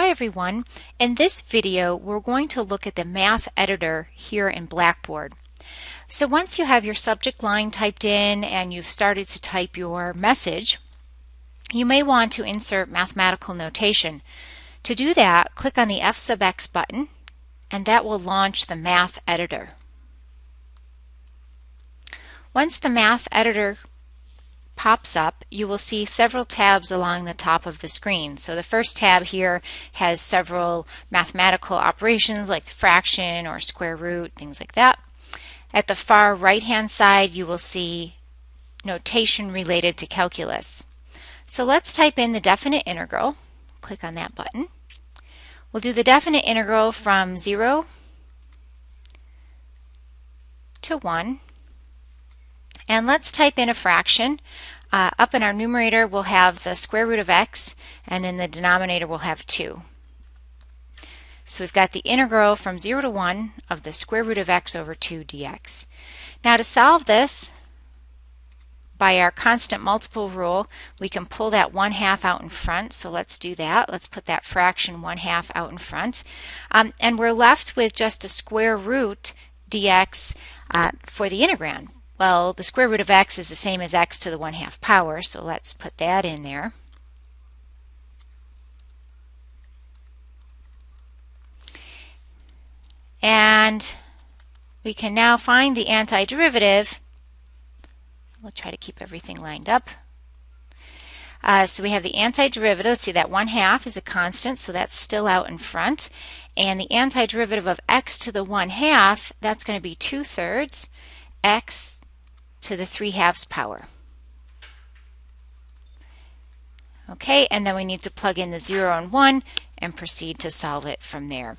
Hi everyone. In this video we're going to look at the math editor here in Blackboard. So once you have your subject line typed in and you've started to type your message, you may want to insert mathematical notation. To do that, click on the F sub x button and that will launch the math editor. Once the math editor pops up, you will see several tabs along the top of the screen. So the first tab here has several mathematical operations like fraction or square root, things like that. At the far right hand side you will see notation related to calculus. So let's type in the definite integral. Click on that button. We'll do the definite integral from 0 to 1 and let's type in a fraction. Uh, up in our numerator we'll have the square root of x and in the denominator we'll have 2. So we've got the integral from 0 to 1 of the square root of x over 2 dx. Now to solve this, by our constant multiple rule, we can pull that 1 half out in front. So let's do that. Let's put that fraction 1 half out in front. Um, and we're left with just a square root dx uh, for the integrand. Well, the square root of x is the same as x to the 1 half power, so let's put that in there. And we can now find the antiderivative. We'll try to keep everything lined up. Uh, so we have the antiderivative. Let's see, that 1 half is a constant, so that's still out in front. And the antiderivative of x to the 1 half, that's going to be 2 thirds x to the 3 halves power. Okay, and then we need to plug in the 0 and 1 and proceed to solve it from there.